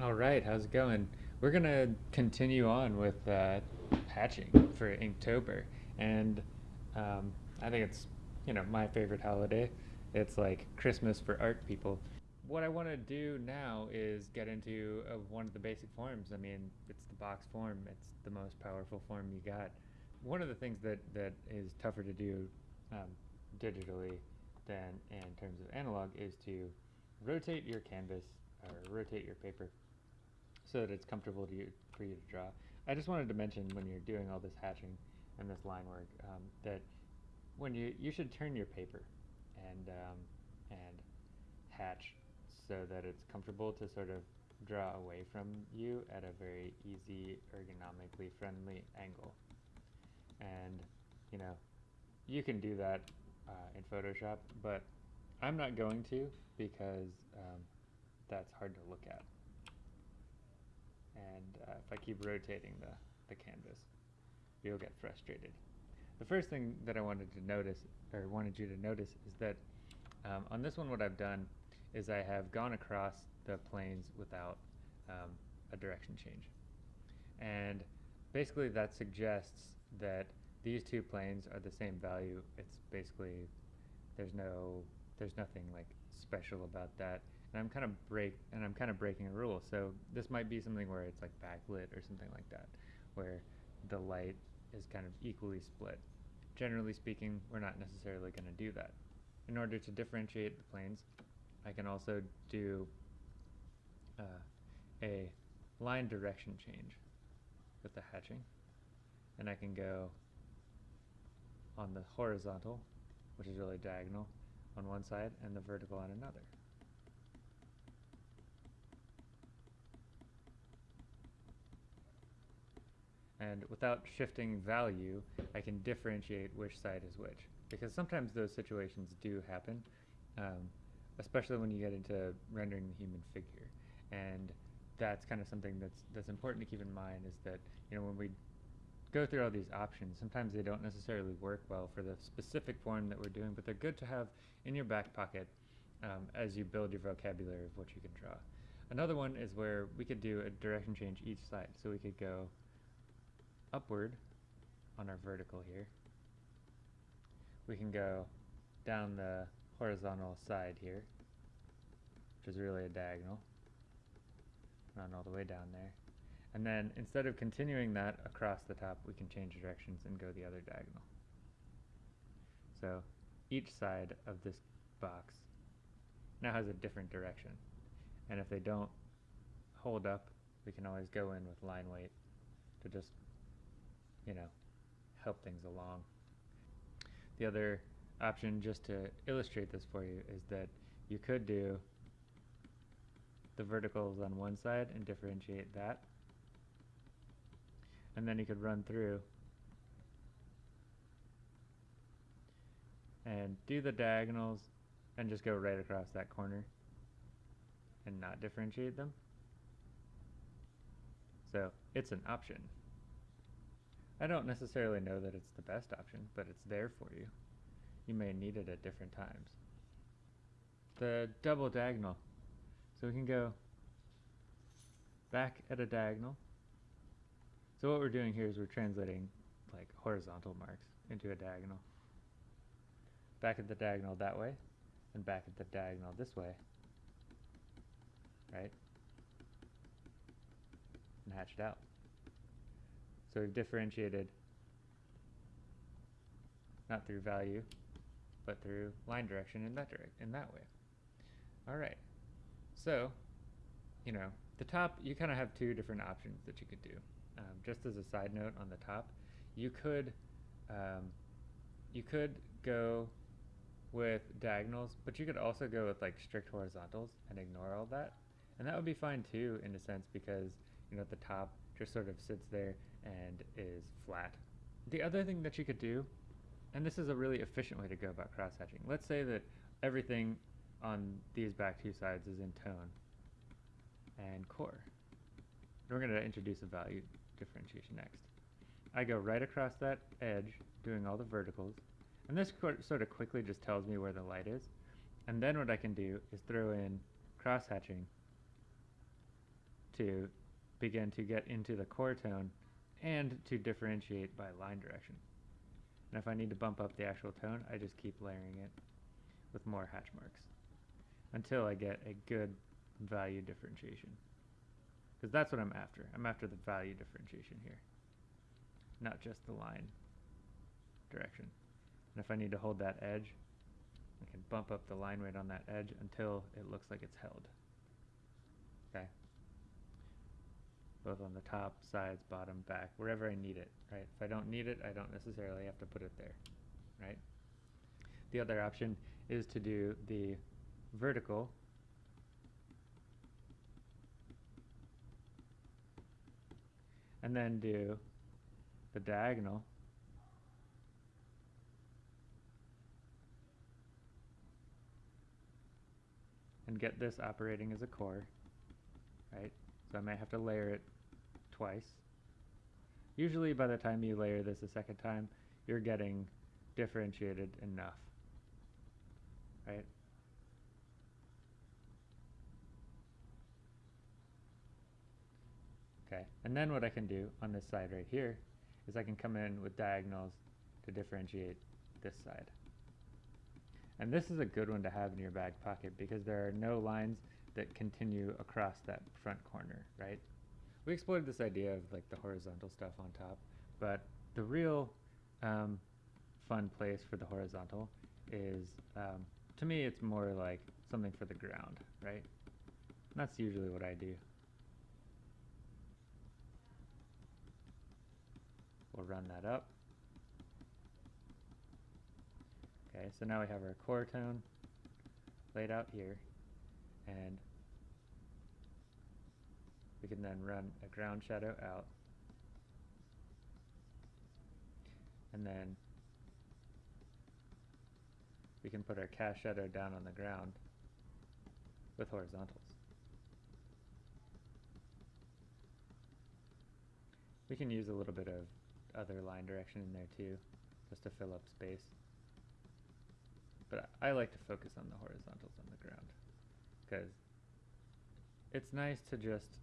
All right, how's it going? We're gonna continue on with uh, hatching for Inktober, and um, I think it's you know my favorite holiday. It's like Christmas for art people. What I want to do now is get into uh, one of the basic forms. I mean, it's the box form. It's the most powerful form you got. One of the things that that is tougher to do um, digitally than in terms of analog is to rotate your canvas or rotate your paper so that it's comfortable to you, for you to draw. I just wanted to mention when you're doing all this hatching and this line work um, that when you you should turn your paper and um, and hatch so that it's comfortable to sort of draw away from you at a very easy ergonomically friendly angle and you know you can do that uh, in Photoshop but I'm not going to because um, that's hard to look at and uh, if I keep rotating the, the canvas, you'll get frustrated. The first thing that I wanted to notice, or wanted you to notice, is that um, on this one what I've done is I have gone across the planes without um, a direction change. And basically that suggests that these two planes are the same value. It's basically, there's no, there's nothing like special about that and I'm kind of break and I'm kind of breaking a rule. So this might be something where it's like backlit or something like that, where the light is kind of equally split. Generally speaking, we're not necessarily going to do that. In order to differentiate the planes, I can also do uh, a line direction change with the hatching. And I can go on the horizontal, which is really diagonal, on one side, and the vertical on another. And without shifting value, I can differentiate which side is which. Because sometimes those situations do happen, um, especially when you get into rendering the human figure. And that's kind of something that's that's important to keep in mind is that you know when we go through all these options, sometimes they don't necessarily work well for the specific form that we're doing, but they're good to have in your back pocket um, as you build your vocabulary of what you can draw. Another one is where we could do a direction change each side. So we could go upward on our vertical here. We can go down the horizontal side here, which is really a diagonal, run all the way down there. And then instead of continuing that across the top, we can change directions and go the other diagonal. So each side of this box now has a different direction. And if they don't hold up, we can always go in with line weight to just you know, help things along. The other option, just to illustrate this for you, is that you could do the verticals on one side and differentiate that. And then you could run through and do the diagonals and just go right across that corner and not differentiate them. So it's an option. I don't necessarily know that it's the best option, but it's there for you. You may need it at different times. The double diagonal. So we can go back at a diagonal. So what we're doing here is we're translating like horizontal marks into a diagonal. Back at the diagonal that way, and back at the diagonal this way. Right? And hatch it out. So we've differentiated not through value, but through line direction in that direct in that way. All right. So, you know, the top you kind of have two different options that you could do. Um, just as a side note on the top, you could um, you could go with diagonals, but you could also go with like strict horizontals and ignore all that. And that would be fine too in a sense because, you know, the top just sort of sits there and is flat. The other thing that you could do, and this is a really efficient way to go about cross-hatching, let's say that everything on these back two sides is in tone and core. We're going to introduce a value differentiation next. I go right across that edge, doing all the verticals, and this sort of quickly just tells me where the light is. And then what I can do is throw in cross-hatching to begin to get into the core tone and to differentiate by line direction. And if I need to bump up the actual tone, I just keep layering it with more hatch marks until I get a good value differentiation. Because that's what I'm after. I'm after the value differentiation here, not just the line direction. And if I need to hold that edge, I can bump up the line weight on that edge until it looks like it's held. Okay? Both on the top, sides, bottom, back, wherever I need it, right? If I don't need it, I don't necessarily have to put it there, right? The other option is to do the vertical and then do the diagonal and get this operating as a core, right? So I might have to layer it twice. Usually by the time you layer this a second time, you're getting differentiated enough, right? Okay, and then what I can do on this side right here is I can come in with diagonals to differentiate this side. And this is a good one to have in your back pocket because there are no lines that continue across that front corner, right? We explored this idea of like the horizontal stuff on top, but the real um, fun place for the horizontal is, um, to me, it's more like something for the ground, right? And that's usually what I do. We'll run that up. Okay, so now we have our core tone laid out here, and we can then run a ground shadow out, and then we can put our cast shadow down on the ground with horizontals. We can use a little bit of other line direction in there too, just to fill up space. But I like to focus on the horizontals on the ground, because it's nice to just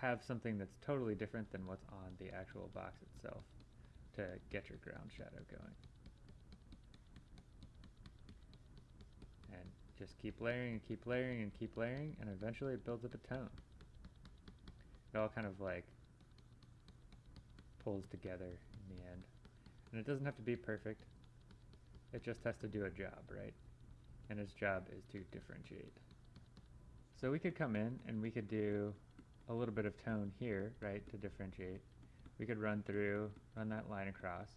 have something that's totally different than what's on the actual box itself to get your ground shadow going. And just keep layering and keep layering and keep layering, and eventually it builds up a tone. It all kind of like pulls together in the end. And it doesn't have to be perfect. It just has to do a job, right? And its job is to differentiate. So we could come in and we could do a little bit of tone here, right, to differentiate. We could run through, run that line across.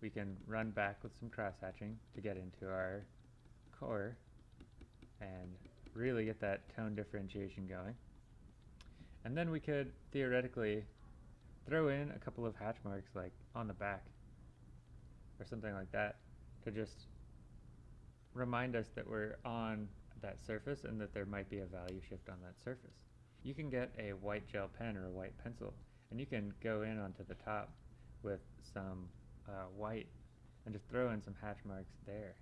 We can run back with some cross-hatching to get into our core and really get that tone differentiation going. And then we could theoretically throw in a couple of hatch marks like on the back or something like that to just remind us that we're on that surface and that there might be a value shift on that surface. You can get a white gel pen or a white pencil and you can go in onto the top with some uh, white and just throw in some hatch marks there.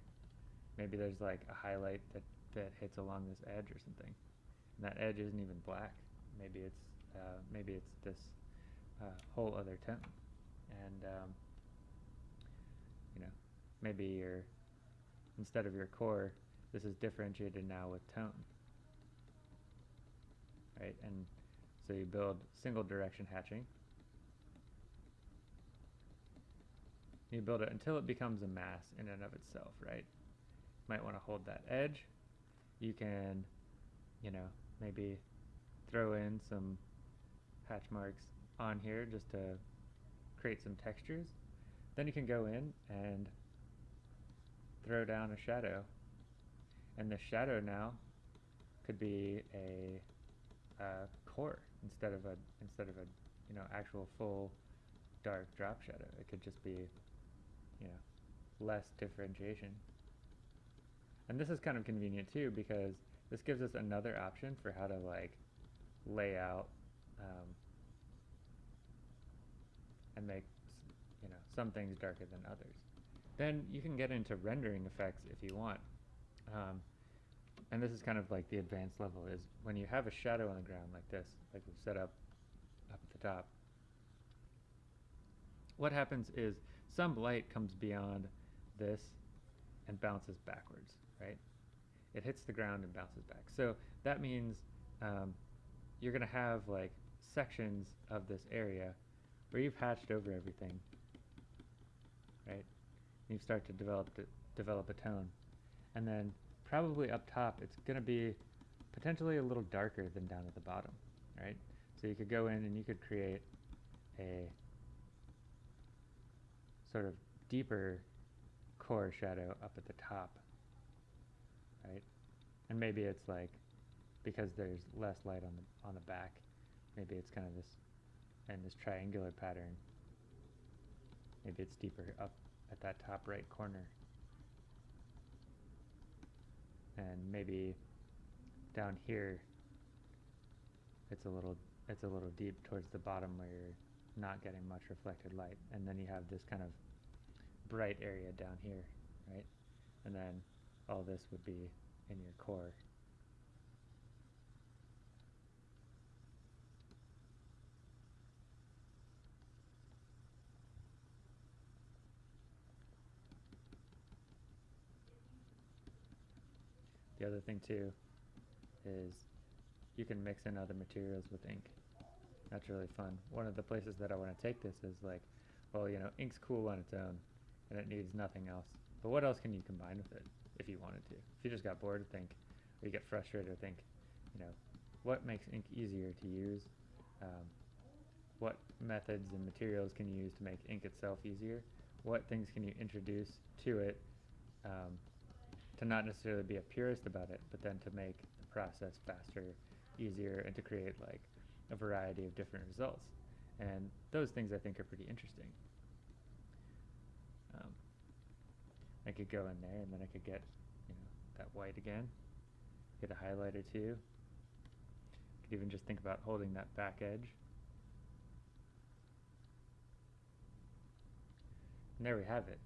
Maybe there's like a highlight that, that hits along this edge or something. And that edge isn't even black. Maybe it's uh, maybe it's this uh, whole other tone, and um, you know maybe your instead of your core, this is differentiated now with tone, right? And so you build single direction hatching. You build it until it becomes a mass in and of itself, right? Might want to hold that edge. You can, you know, maybe throw in some hatch marks on here just to create some textures. Then you can go in and throw down a shadow. And the shadow now could be a, a core instead of a instead of a you know actual full dark drop shadow. It could just be you know less differentiation. And this is kind of convenient too because this gives us another option for how to like lay out um, and make you know some things darker than others. Then you can get into rendering effects if you want. Um, and this is kind of like the advanced level is when you have a shadow on the ground like this, like we've set up up at the top. What happens is some light comes beyond this and bounces backwards, right? It hits the ground and bounces back. So that means um, you're going to have like sections of this area where you've hatched over everything, right? You start to develop to develop a tone, and then probably up top it's going to be potentially a little darker than down at the bottom, right? So you could go in and you could create a sort of deeper core shadow up at the top, right? And maybe it's like because there's less light on the on the back, maybe it's kind of this and this triangular pattern. Maybe it's deeper up at that top right corner. And maybe down here it's a little it's a little deep towards the bottom where you're not getting much reflected light. And then you have this kind of bright area down here right? And then all this would be in your core The other thing too is you can mix in other materials with ink. That's really fun. One of the places that I want to take this is like, well, you know, ink's cool on its own and it needs nothing else. But what else can you combine with it if you wanted to? If you just got bored, think, or you get frustrated, or think, you know, what makes ink easier to use? Um, what methods and materials can you use to make ink itself easier? What things can you introduce to it um, to not necessarily be a purist about it, but then to make the process faster, easier, and to create like a variety of different results. And those things I think are pretty interesting. Um, I could go in there and then I could get, you know, that white again, get a highlighter too. Could even just think about holding that back edge. And there we have it.